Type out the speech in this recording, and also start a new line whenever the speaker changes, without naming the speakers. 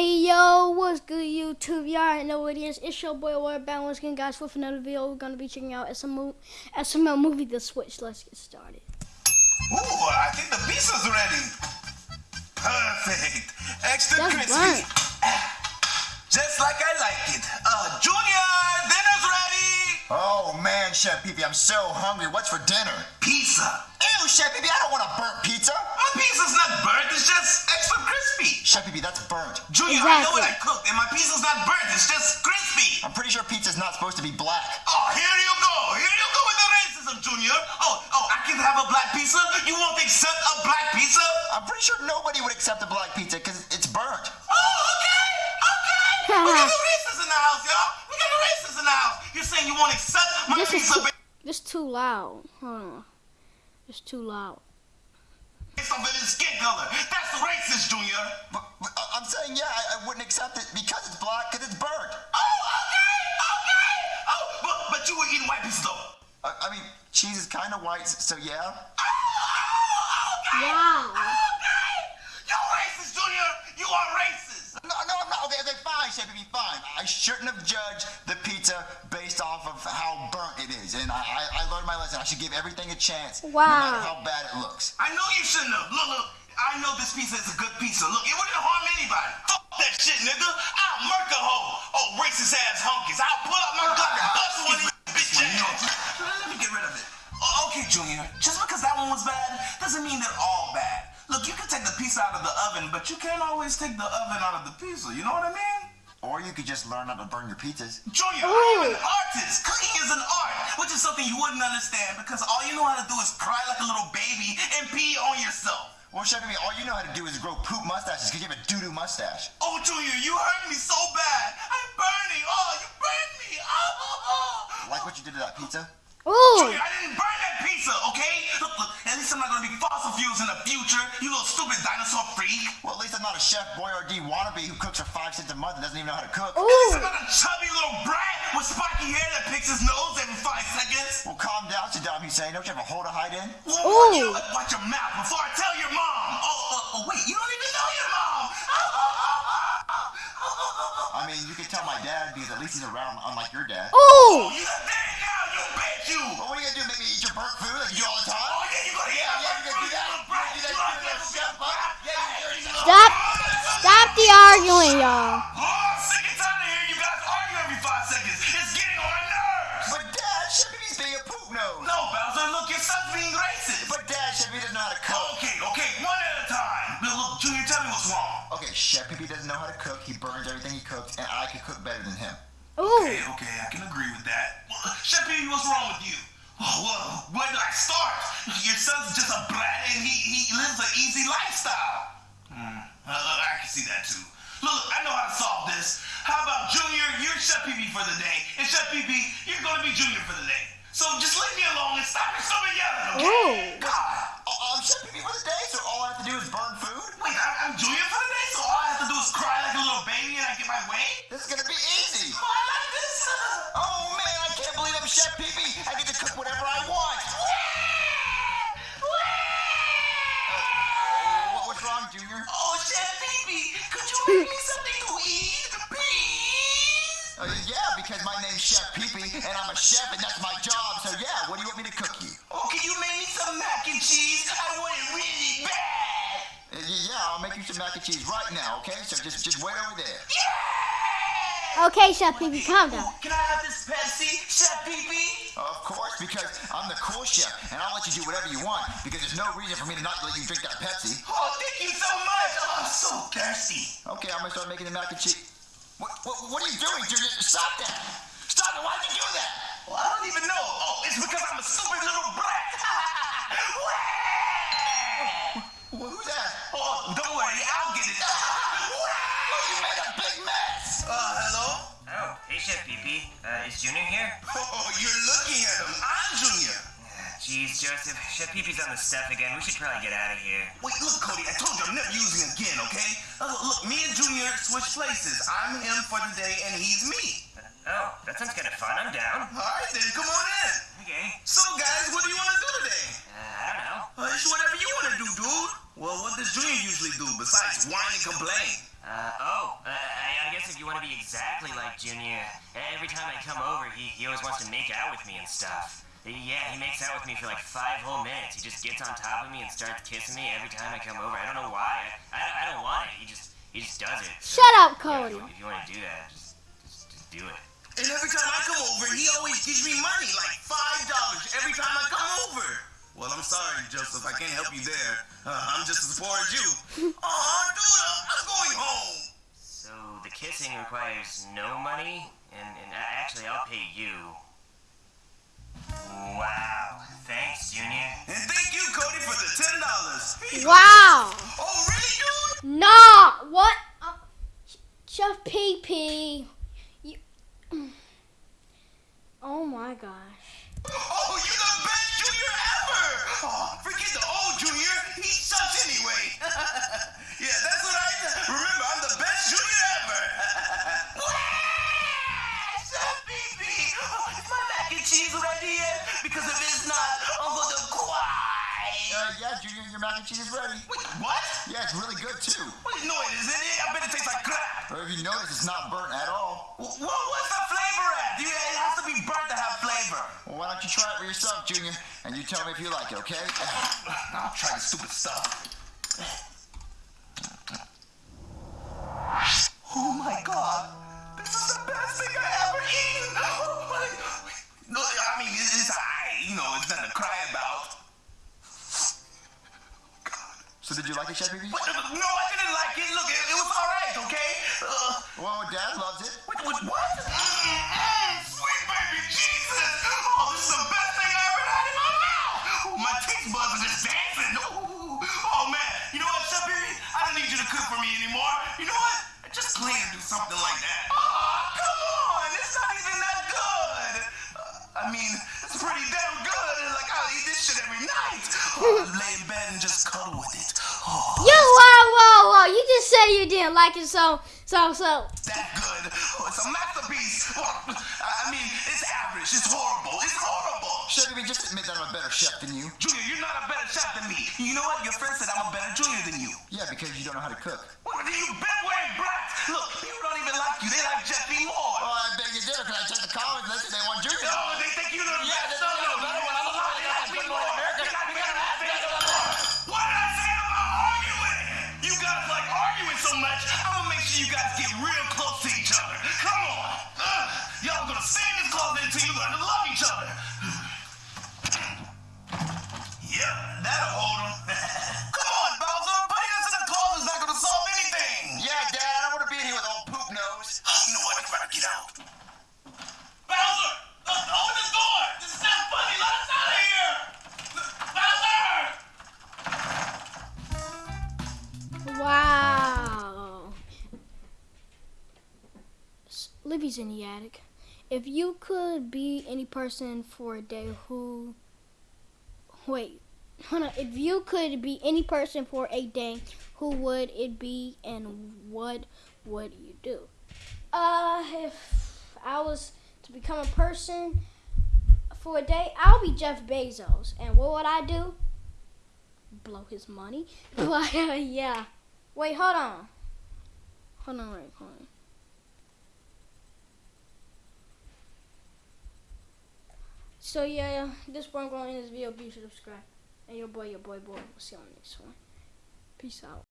Hey yo, what's good YouTube? Y'all already know what it is. It's your boy Water Balance again, guys, with another video. We're gonna be checking out SML, SML movie The Switch. Let's get started.
Ooh, I think the pizza's ready. Perfect. Extra
That's
crispy.
burnt.
Just like I like it. Uh, Junior, dinner's ready.
Oh man, Chef Pee I'm so hungry. What's for dinner?
Pizza.
Ew, Chef Pee I don't want a burnt pizza.
My pizza's not burnt. It's just extra crispy.
Chef that's burnt.
Junior, I know what I cooked, and my pizza's not burnt. It's just crispy.
I'm pretty sure pizza's not supposed to be black.
Oh, here you go. Here you go with the racism, Junior. Oh, oh, I can have a black pizza. You won't accept a black pizza?
I'm pretty sure nobody would accept a black pizza because it's burnt.
Oh, okay, okay. we got the racists in the house, y'all. We got the racists in the house. You're saying you won't accept my
This is
pizza
too, this too loud. Hold on. It's too loud.
Based off of his skin color? That's racist, Junior.
But, but I- I'm saying, yeah, I, I wouldn't accept it because it's black, because it's burnt.
Oh, okay, okay. Oh, but, but you were eating white pizza, though.
I, I mean, cheese is kind of white, so yeah.
Oh, oh, okay.
Wow.
Okay.
Okay, okay, fine, Chef Pee fine. I shouldn't have judged the pizza based off of how burnt it is. And I, I, I learned my lesson. I should give everything a chance, no
Wow.
matter how bad it looks.
I know you shouldn't have. Look, look. I know this pizza is a good pizza. Look, it wouldn't harm anybody. Fuck that shit, nigga. I'll murk a hoe. Oh, racist ass hunkies. I'll pull out my gun and bust one of these bitch ass. Let me get rid of it. Oh, okay, Junior. Just because that one was bad doesn't mean they're all bad. Look, you can take the pizza out of the oven, but you can't always take the oven out of the pizza. You know what I mean?
Or you could just learn how to burn your pizzas.
Junior, I am an artist. Cooking is an art, which is something you wouldn't understand because all you know how to do is cry like a little baby and pee on yourself.
Well, Chef Pee all you know how to do is grow poop mustaches because you have a doo-doo mustache.
Oh, Junior, you hurt me so bad. I'm burning. Oh, you burned me. Oh, oh, oh.
Like what you did to that pizza?
Ooh.
Junior, I didn't burn that pizza, okay? Look, look, at least I'm not gonna be fossil fuels in the future, you little stupid dinosaur freak.
Well, at least I'm not a Chef Boyardee wannabe who cooks for five cents a month and doesn't even know how to cook.
At least I'm not a chubby little brat with spiky hair that picks his nose every five seconds.
Well, calm down, Saddam Hussein. Don't you have a hole to hide in?
Well,
Ooh.
You, watch your mouth before I tell your mom. Oh, oh, oh, wait, you don't even know your mom. Oh, oh, oh, oh, oh, oh, oh.
I mean, you can tell my dad because at least he's around, unlike your dad.
Ooh.
Oh, you dead now, you bitch, you.
Well, what are you gonna do? Make me eat your burnt food like you do all the time?
Oh, yeah, you gonna
Yeah, yeah, you gonna do that?
You brat.
You
You
gonna do that?
little
Chef, huh? Yeah, you dirty little-
Stop. Stop the arguing, y'all.
Oh, I'm sick and tired of hearing you guys argue every five seconds. It's getting on my nerves.
But Dad, Chef Pee's being a poop nose.
No, Bowser, look, your son's being racist.
But Dad, Chef Pee doesn't know how to cook.
Okay, okay, one at a time. Now, look, Junior, tell me what's wrong.
Okay, Chef Pee doesn't know how to cook. He burns everything he cooks, and I can cook better than him.
Ooh.
Okay, okay, I can agree with that. What's wrong with you? Oh, well, where do I start? Your son's just a brat and he, he lives an easy lifestyle. Hmm, uh, I can see that too. Look, I know how to solve this. How about Junior, you're Chef Pee for the day, and Chef Pee you're gonna be Junior for the day. So just leave me alone and stop your stupid yelling, okay?
Ooh.
And
I'm a chef, and that's my job. So yeah, what do you want me to cook you?
Oh, can you make me some mac and cheese? I want it really bad.
Uh, yeah, I'll make you some mac and cheese right now. Okay, so just just wait over there.
Yeah!
Okay, Chef Pee Pee, calm down.
Can I have this Pepsi, Chef Pee Pee?
Of course, because I'm the cool chef, and I'll let you do whatever you want. Because there's no reason for me to not let you drink that Pepsi.
Oh, thank you so much. Oh, I'm so thirsty.
Okay, I'm gonna start making the mac and cheese. What, what, what are you doing, Junior? Stop that! Why'd you do that?
Well, I don't even know. Oh, it's because I'm a stupid little brat.
Who's that?
oh, don't worry, I'll get it.
Oh, you made a big mess!
Uh, hello?
Oh, hey Chef Pee Pee. Uh, is Junior here?
Oh, you're looking at him. I'm Junior.
Jeez, Joseph. Chef Pee Pee's on the stuff again. We should probably get out of here.
Wait, look, Cody, I told you I'm never using again, okay? Uh, look, me and Junior switch places. I'm him for the day, and he's me.
Oh, that sounds kind of fun. I'm down.
All right, then, come on in.
Okay.
So, guys, what do you want to do today?
Uh, I don't know.
Uh, it's whatever you want to do, dude. Well, what does Junior usually do besides whine and complain?
Uh, oh, uh, I, I guess if you want to be exactly like Junior, every time I come over, he, he always wants to make out with me and stuff. Yeah, he makes out with me for like five whole minutes. He just gets on top of me and starts kissing me every time I come over. I don't know why. I, I, I don't want it. He just he just does it.
Shut up,
yeah,
Cody.
if, you, if you want to do that, just, just, just do it.
And every time I come over, he always gives me money, like five dollars every time I come over. Well, I'm sorry, Joseph. I can't help you there. Uh, I'm just as poor as you. Oh, dude, I'm going home.
So the kissing requires no money, and, and actually I'll pay you.
Yeah, Junior,
your mac and cheese is ready.
Wait, what?
Yeah, it's really good too.
Wait, no, it isn't. I bet it tastes like crap.
Or if you notice, it's not burnt at all.
Well, what's the flavor at? You, it has to be burnt to have flavor.
Well, why don't you try it for yourself, Junior, and you tell me if you like it, okay?
I'll try the stupid stuff. You
like it, Chef?
What? No, I didn't like it. Look, it, it was alright, okay? Uh,
Well, Dad loves it.
what? What? what? Mm, sweet baby Jesus. Oh, this is the best thing I ever had in my mouth. Oh, my taste buds are just dancing. Ooh. Oh, man. You know what, Chef Baby? I don't need you to cook for me anymore. You know what? Just plan to do something like that.
You didn't like it, so so so.
that good. Oh, it's a masterpiece. I I mean, it's average. It's horrible. It's horrible.
Chef Pee Pee, just admit that I'm a better chef than you.
Junior, you're not a better chef than me. You know what? Your friend said I'm a better junior than you.
Yeah, because you don't know how to cook.
What are you bedwearing brats? Look, people don't even like you. They like Jeffy
S- Libby's in the attic. If you could be any person for a day, who? Wait, hold on. If you could be any person for a day, who would it be, and what would you do? Uh, if I was to become a person for a day, I'll be Jeff Bezos, and what would I do? Blow his money. But uh, yeah. Wait, hold on. Hold on, wait, hold on. So yeah, this one going in this video. Be sure to subscribe. And your boy, your boy, boy. We'll see you on the next one. Peace out.